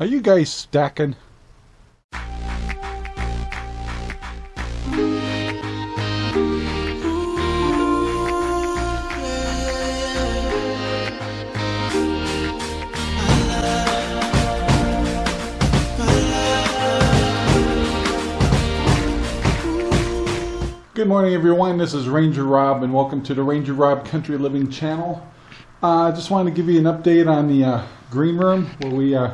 Are you guys stacking? Good morning everyone, this is Ranger Rob and welcome to the Ranger Rob Country Living channel. I uh, just wanted to give you an update on the uh, green room where we uh,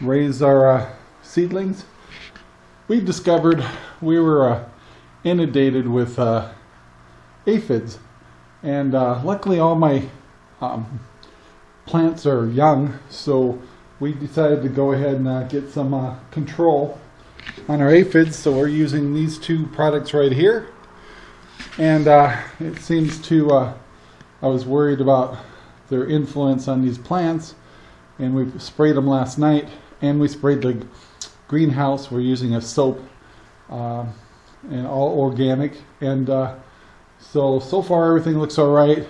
raise our uh, seedlings. We discovered we were uh, inundated with uh, aphids. And luckily all my um, plants are young so we decided to go ahead and get some control on our aphids. So we're using these two products right here. And uh, it seems to, uh, I was worried about their influence on these plants, and we sprayed them last night, and we sprayed the greenhouse. We're using a soap, uh, and all organic, and uh, so, so far everything looks all right,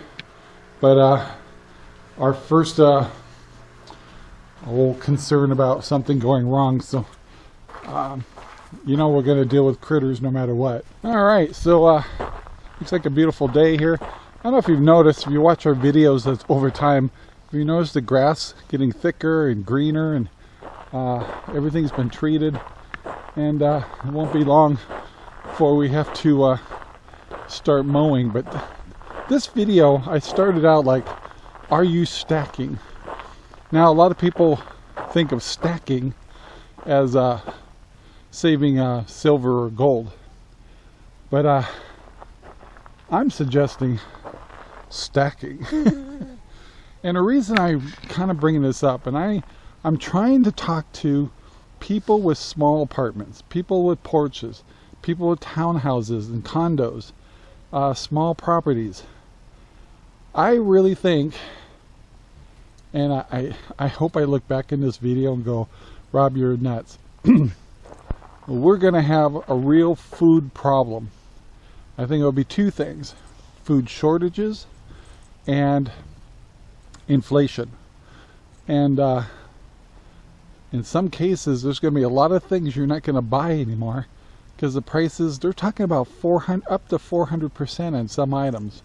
but uh, our first uh, whole concern about something going wrong, so um, you know we're going to deal with critters no matter what. All right, so uh, Looks like a beautiful day here. I don't know if you've noticed, if you watch our videos over time, you notice the grass getting thicker and greener and uh, everything's been treated and uh, it won't be long before we have to uh, start mowing. But th this video, I started out like, are you stacking? Now a lot of people think of stacking as uh, saving uh, silver or gold. But uh, I'm suggesting stacking. and the reason I'm kind of bringing this up, and I, I'm trying to talk to people with small apartments, people with porches, people with townhouses and condos, uh, small properties. I really think, and I, I, hope I look back in this video and go, Rob, you're nuts. We're going to have a real food problem I think it'll be two things, food shortages and inflation. And uh, in some cases, there's going to be a lot of things you're not going to buy anymore because the prices, they're talking about 400 up to 400% on some items.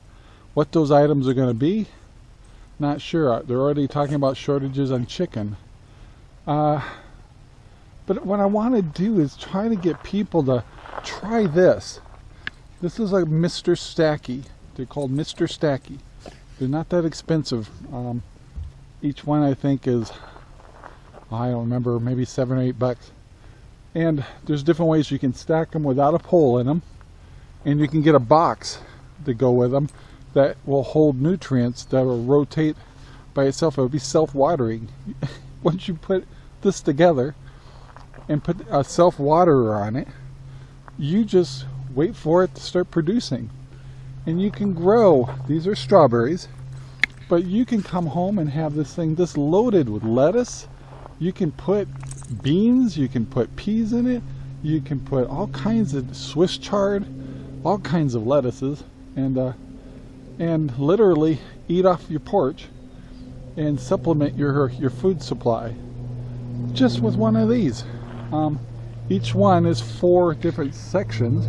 What those items are going to be, not sure. They're already talking about shortages on chicken. Uh, but what I want to do is try to get people to try this. This is a Mr. Stacky. They're called Mr. Stacky. They're not that expensive. Um, each one I think is, I don't remember, maybe seven or eight bucks. And there's different ways you can stack them without a pole in them. And you can get a box to go with them that will hold nutrients that will rotate by itself. It will be self-watering. Once you put this together and put a self-waterer on it, you just wait for it to start producing. And you can grow, these are strawberries, but you can come home and have this thing just loaded with lettuce. You can put beans, you can put peas in it, you can put all kinds of Swiss chard, all kinds of lettuces, and uh, and literally eat off your porch and supplement your your food supply just with one of these. Um, each one is four different sections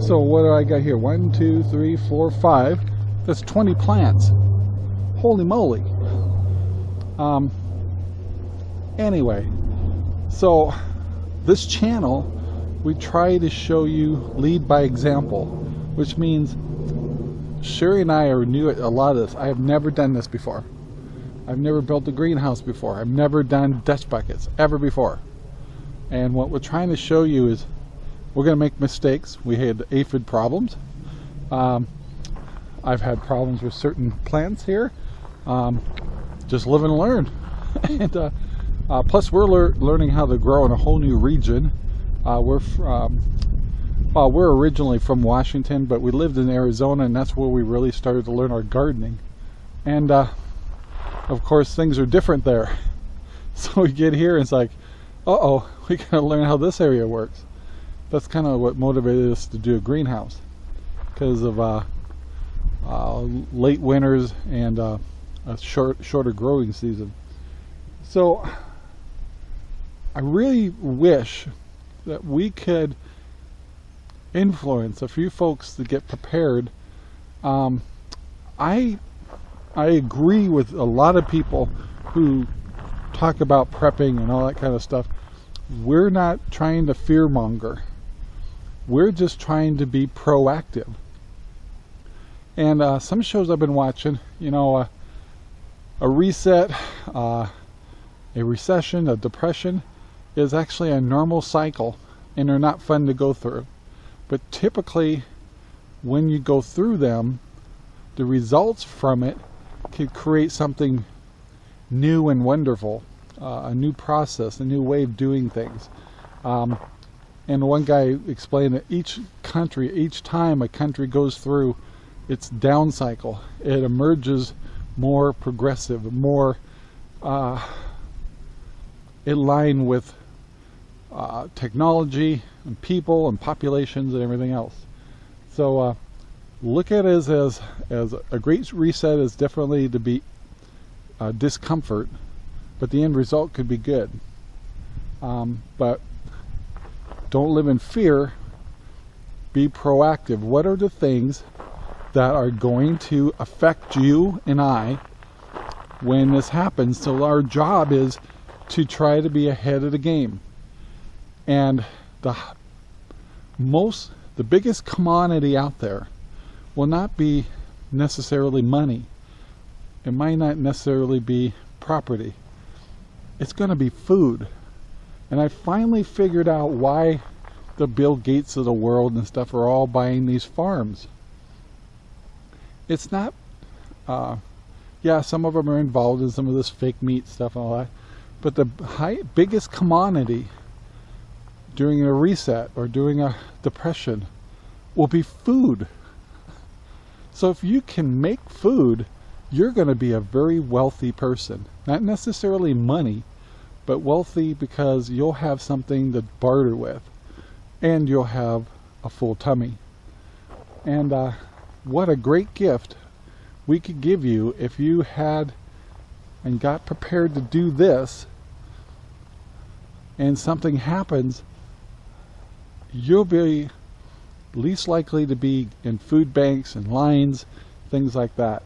so what do I got here? One, two, three, four, five. That's 20 plants. Holy moly. Um, anyway, so this channel, we try to show you lead by example, which means Sherry and I are new at a lot of this. I have never done this before. I've never built a greenhouse before. I've never done Dutch buckets ever before. And what we're trying to show you is we're going to make mistakes. We had aphid problems. Um, I've had problems with certain plants here. Um, just live and learn. and uh, uh, plus, we're lear learning how to grow in a whole new region. Uh, we're um, well, we're originally from Washington, but we lived in Arizona, and that's where we really started to learn our gardening. And uh, of course, things are different there. So we get here, and it's like, uh-oh, we gotta learn how this area works that's kind of what motivated us to do a greenhouse because of uh, uh, late winters and uh, a short shorter growing season so I really wish that we could influence a few folks to get prepared. Um, I I agree with a lot of people who talk about prepping and all that kind of stuff. We're not trying to fearmonger. We're just trying to be proactive. And uh, some shows I've been watching, you know, uh, a reset, uh, a recession, a depression is actually a normal cycle and they're not fun to go through. But typically, when you go through them, the results from it can create something new and wonderful, uh, a new process, a new way of doing things. Um, and one guy explained that each country, each time a country goes through its down cycle, it emerges more progressive, more uh, in line with uh, technology and people and populations and everything else. So uh, look at it as, as, as a great reset is definitely to be uh, discomfort, but the end result could be good. Um, but don't live in fear. Be proactive. What are the things that are going to affect you and I when this happens? So our job is to try to be ahead of the game. And the most, the biggest commodity out there will not be necessarily money. It might not necessarily be property. It's going to be food. And I finally figured out why the Bill Gates of the world and stuff are all buying these farms. It's not, uh, yeah, some of them are involved in some of this fake meat stuff and all that, but the high, biggest commodity during a reset or during a depression will be food. So if you can make food, you're going to be a very wealthy person. Not necessarily money, but wealthy because you'll have something to barter with and you'll have a full tummy. And uh, what a great gift we could give you if you had and got prepared to do this and something happens you'll be least likely to be in food banks and lines, things like that.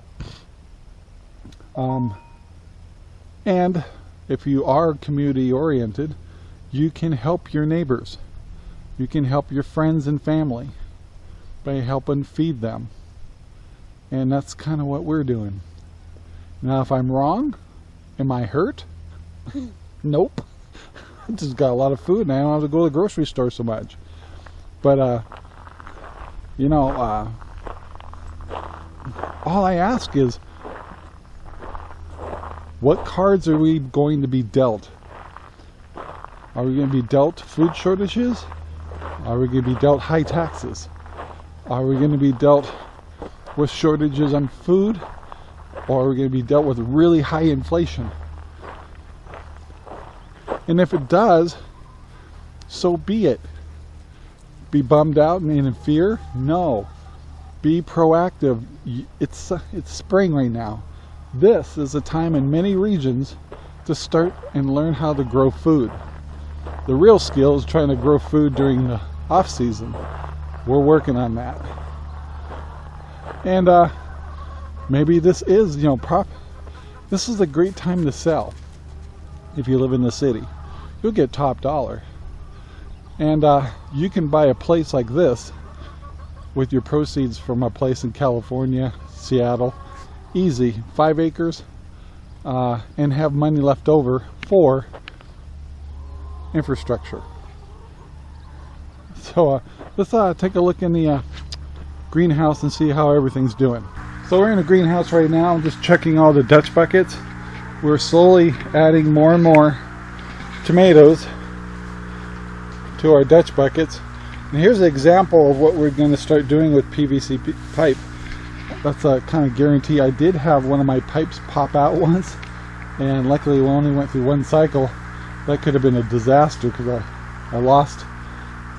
Um, and if you are community oriented, you can help your neighbors. You can help your friends and family by helping feed them. And that's kind of what we're doing. Now, if I'm wrong, am I hurt? nope. I just got a lot of food and I don't have to go to the grocery store so much. But, uh, you know, uh, all I ask is, what cards are we going to be dealt? Are we going to be dealt food shortages? Are we going to be dealt high taxes? Are we going to be dealt with shortages on food? Or are we going to be dealt with really high inflation? And if it does, so be it be bummed out and in fear? No. Be proactive. It's, it's spring right now. This is a time in many regions to start and learn how to grow food. The real skill is trying to grow food during the off season. We're working on that. And uh, maybe this is, you know, prop. This is a great time to sell if you live in the city. You'll get top dollar. And uh, you can buy a place like this with your proceeds from a place in California, Seattle, easy, five acres, uh, and have money left over for infrastructure. So uh, let's uh, take a look in the uh, greenhouse and see how everything's doing. So we're in the greenhouse right now, I'm just checking all the Dutch buckets. We're slowly adding more and more tomatoes to our Dutch buckets. And here's an example of what we're going to start doing with PVC pipe. That's a kind of guarantee. I did have one of my pipes pop out once, and luckily we only went through one cycle. That could have been a disaster because I, I lost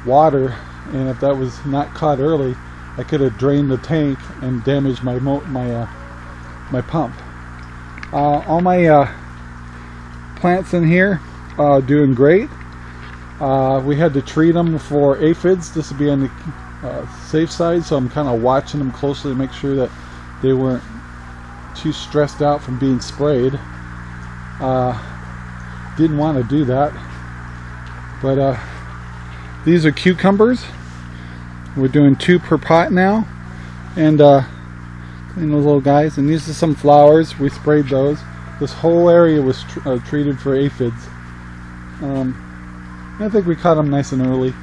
water, and if that was not caught early, I could have drained the tank and damaged my my uh, my pump. Uh, all my uh, plants in here are doing great. Uh, we had to treat them for aphids. This would be on the uh, safe side, so I'm kind of watching them closely to make sure that they weren't too stressed out from being sprayed. Uh, didn't want to do that, but uh, these are cucumbers. We're doing two per pot now, and uh, clean those little guys. And these are some flowers. We sprayed those. This whole area was tr uh, treated for aphids. Um, I think we caught them nice and early.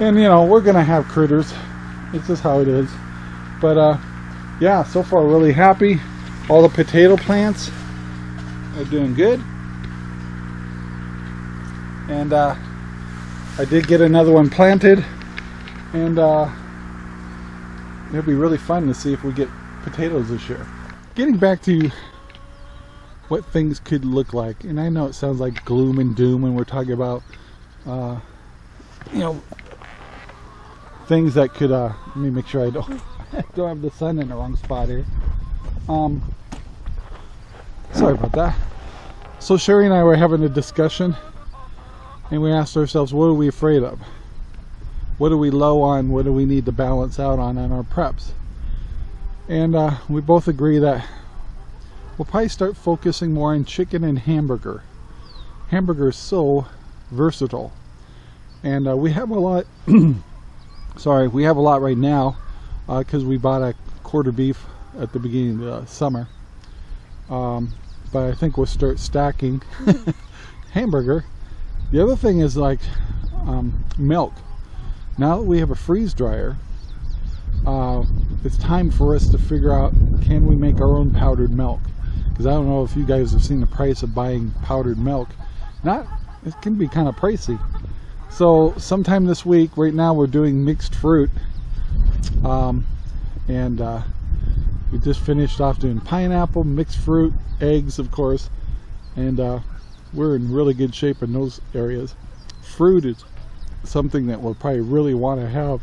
And you know, we're gonna have critters. It's just how it is. But uh, yeah, so far really happy. All the potato plants are doing good. And uh, I did get another one planted. And uh, it'll be really fun to see if we get potatoes this year. Getting back to what things could look like. And I know it sounds like gloom and doom when we're talking about, uh, you know, things that could, uh, let me make sure I don't, don't have the sun in the wrong spot here. Um, sorry about that. So Sherry and I were having a discussion and we asked ourselves, what are we afraid of? What are we low on? What do we need to balance out on on our preps? And uh, we both agree that we'll probably start focusing more on chicken and hamburger. Hamburger is so versatile. And uh, we have a lot, sorry, we have a lot right now because uh, we bought a quarter beef at the beginning of the summer. Um, but I think we'll start stacking hamburger. The other thing is like um, milk. Now that we have a freeze dryer, uh, it's time for us to figure out can we make our own powdered milk because I don't know if you guys have seen the price of buying powdered milk. Not, it can be kind of pricey. So sometime this week, right now we're doing mixed fruit. Um, and uh, we just finished off doing pineapple, mixed fruit, eggs of course. And uh, we're in really good shape in those areas. Fruit is something that we'll probably really want to have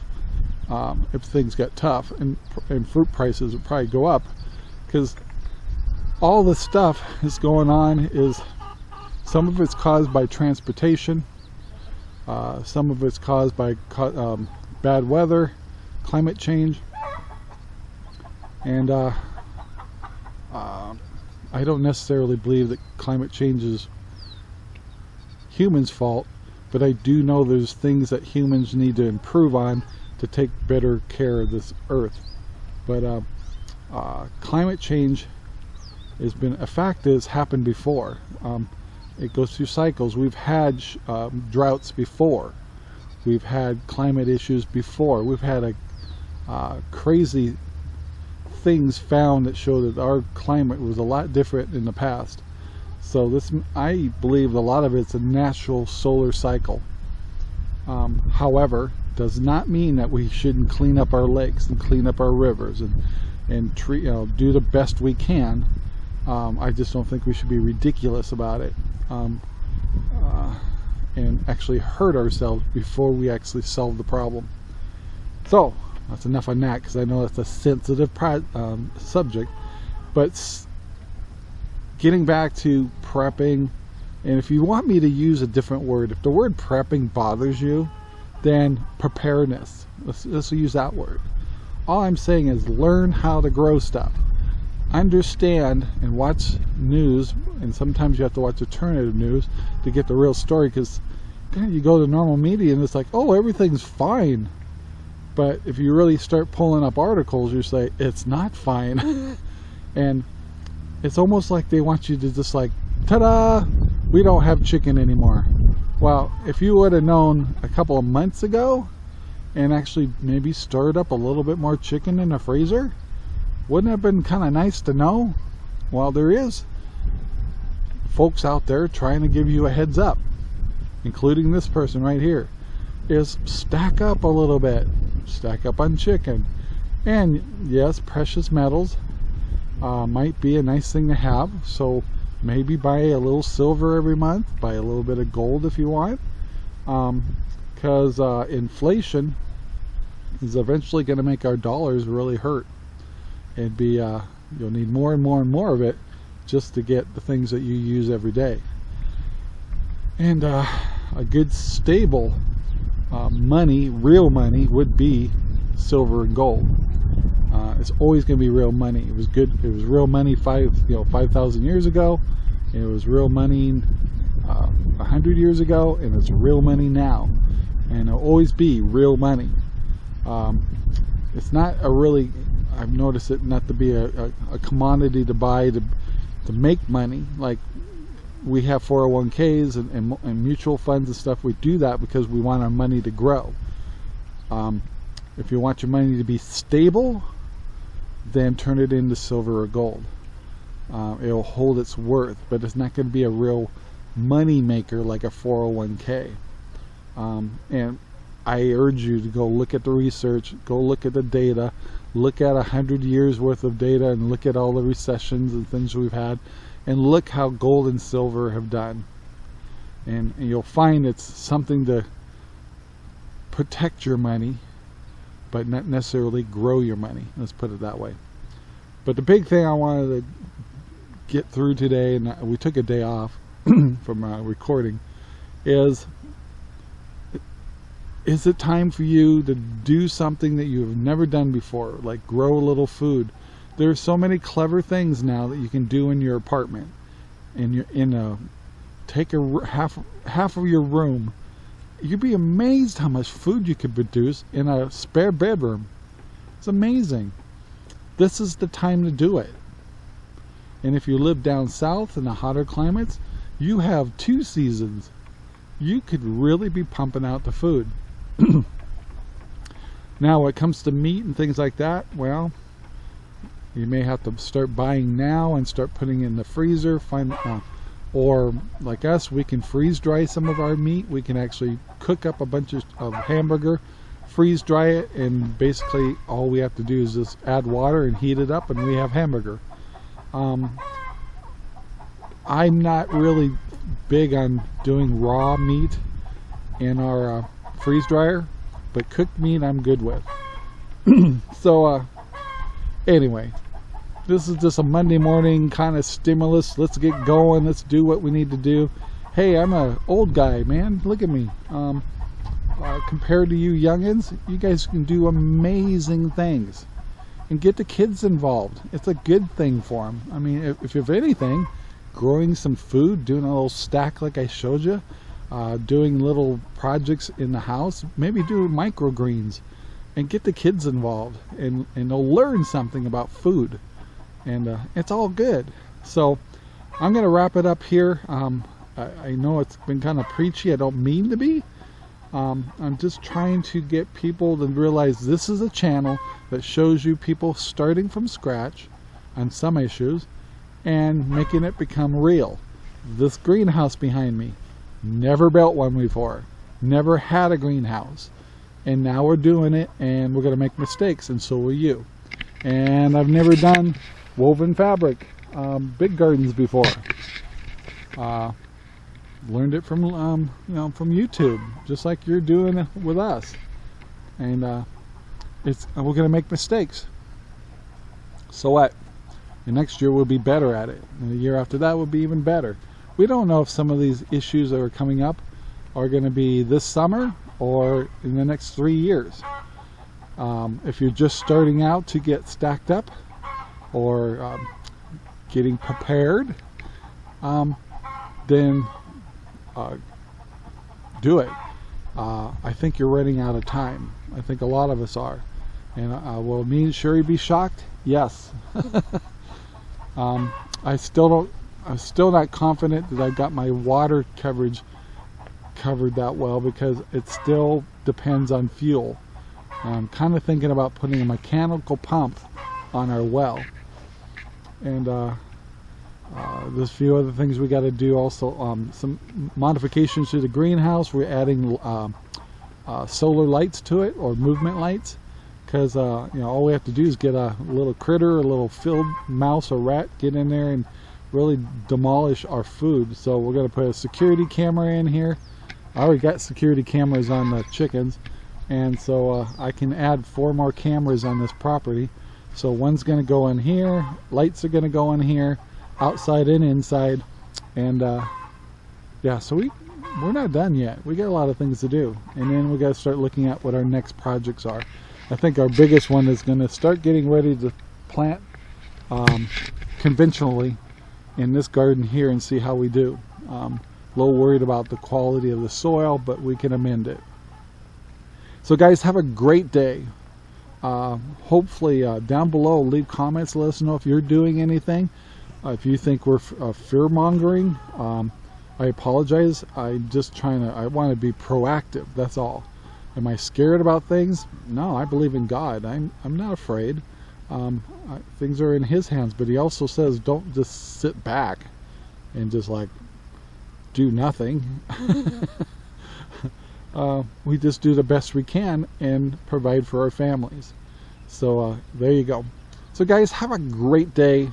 um, if things get tough and, and fruit prices will probably go up because all the stuff that's going on is some of it's caused by transportation uh, some of it's caused by um, bad weather climate change. And uh, uh, I don't necessarily believe that climate change is humans fault but I do know there's things that humans need to improve on to take better care of this earth. But uh, uh, climate change has been a fact that's happened before. Um, it goes through cycles. We've had um, droughts before. We've had climate issues before. We've had a uh, crazy things found that show that our climate was a lot different in the past. So this, I believe, a lot of it's a natural solar cycle. Um, however, does not mean that we shouldn't clean up our lakes and clean up our rivers and and treat, you know, do the best we can um, I just don't think we should be ridiculous about it um, uh, and actually hurt ourselves before we actually solve the problem. So that's enough on that because I know that's a sensitive um, subject. But getting back to prepping, and if you want me to use a different word, if the word prepping bothers you, then preparedness. Let's, let's use that word. All I'm saying is learn how to grow stuff understand and watch news and sometimes you have to watch alternative news to get the real story because you go to normal media and it's like oh everything's fine. But if you really start pulling up articles you say it's not fine. And it's almost like they want you to just like ta-da! We don't have chicken anymore. Well if you would have known a couple of months ago and actually maybe stirred up a little bit more chicken in the freezer wouldn't it have been kind of nice to know? Well, there is folks out there trying to give you a heads up, including this person right here, is stack up a little bit. Stack up on chicken. And yes, precious metals uh, might be a nice thing to have. So maybe buy a little silver every month, buy a little bit of gold if you want. Because um, uh, inflation is eventually going to make our dollars really hurt and be uh, you'll need more and more and more of it just to get the things that you use every day and uh, a good stable uh, money, real money, would be silver and gold. Uh, it's always going to be real money. It was good. It was real money five, you know, five thousand years ago. It was real money uh, a hundred years ago, and it's real money now, and it'll always be real money. Um, it's not a really. I've noticed it not to be a, a, a commodity to buy to to make money like we have 401ks and, and, and, mutual funds and stuff. We do that because we want our money to grow. Um, if you want your money to be stable, then turn it into silver or gold. Uh, it'll hold its worth, but it's not going to be a real money maker like a 401k. Um, and I urge you to go look at the research, go look at the data, look at a hundred years worth of data and look at all the recessions and things we've had and look how gold and silver have done. And, and you'll find it's something to protect your money, but not necessarily grow your money. Let's put it that way. But the big thing I wanted to get through today, and we took a day off from uh, recording, is is it time for you to do something that you've never done before, like grow a little food? There are so many clever things now that you can do in your apartment. In your in a take a half half of your room. You'd be amazed how much food you could produce in a spare bedroom. It's amazing. This is the time to do it. And if you live down south in the hotter climates, you have two seasons. You could really be pumping out the food. now, when it comes to meat and things like that, well, you may have to start buying now and start putting in the freezer. Find, uh, or like us, we can freeze dry some of our meat. We can actually cook up a bunch of, of hamburger, freeze dry it, and basically all we have to do is just add water and heat it up, and we have hamburger. Um, I'm not really big on doing raw meat in our uh, freeze dryer, but cooked meat I'm good with. so, uh, anyway, this is just a Monday morning kind of stimulus. Let's get going. Let's do what we need to do. Hey, I'm a old guy, man. Look at me. Um, uh, compared to you youngins, you guys can do amazing things. And get the kids involved. It's a good thing for them. I mean, if, if anything, growing some food, doing a little stack like I showed you, uh, doing little projects in the house, maybe do microgreens and get the kids involved and, and they'll learn something about food and uh, it's all good. So I'm going to wrap it up here. Um, I, I, know it's been kind of preachy. I don't mean to be. Um, I'm just trying to get people to realize this is a channel that shows you people starting from scratch on some issues and making it become real. This greenhouse behind me, Never built one before. Never had a greenhouse. And now we're doing it and we're going to make mistakes and so will you. And I've never done woven fabric, um, big gardens before. Uh, learned it from um, you know from YouTube, just like you're doing with us. And uh, it's we're going to make mistakes. So what? The next year we'll be better at it. And the year after that will be even better. We don't know if some of these issues that are coming up are going to be this summer or in the next three years. Um, if you're just starting out to get stacked up or um, getting prepared, um, then uh, do it. Uh, I think you're running out of time. I think a lot of us are. And uh, will me and Sherry be shocked? Yes. um, I still don't I'm still not confident that I've got my water coverage covered that well because it still depends on fuel. I'm kind of thinking about putting a mechanical pump on our well. And uh, uh, there's a few other things we got to do also. Um, some modifications to the greenhouse. We're adding uh, uh solar lights to it or movement lights because uh, you know all we have to do is get a little critter, a little field mouse or rat, get in there and really demolish our food. So we're going to put a security camera in here. I already got security cameras on the chickens. And so uh, I can add four more cameras on this property. So one's going to go in here. Lights are going to go in here. Outside and inside. And uh, yeah, so we we're not done yet. We got a lot of things to do. And then we got to start looking at what our next projects are. I think our biggest one is going to start getting ready to plant um, conventionally in this garden here and see how we do. Um, a little worried about the quality of the soil, but we can amend it. So guys, have a great day. Uh, hopefully uh, down below, leave comments. Let us know if you're doing anything. Uh, if you think we're uh, fear mongering, um, I apologize. I'm just trying to, I want to be proactive. That's all. Am I scared about things? No, I believe in God. I'm, I'm not afraid. Um, things are in His hands, but He also says don't just sit back and just like do nothing. uh, we just do the best we can and provide for our families. So uh, there you go. So guys, have a great day.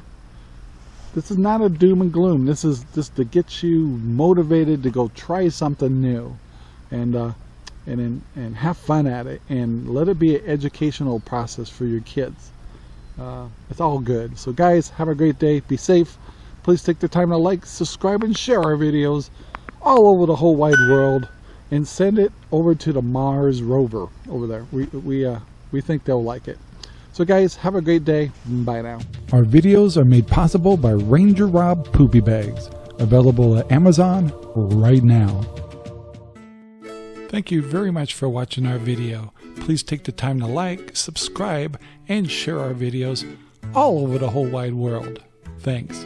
This is not a doom and gloom. This is just to get you motivated to go try something new, and uh, and and have fun at it, and let it be an educational process for your kids. Uh, it's all good. So guys, have a great day. Be safe. Please take the time to like, subscribe, and share our videos all over the whole wide world, and send it over to the Mars rover over there. We we uh, we think they'll like it. So guys, have a great day. Bye now. Our videos are made possible by Ranger Rob Poopy Bags, available at Amazon right now. Thank you very much for watching our video. Please take the time to like, subscribe, and share our videos all over the whole wide world. Thanks.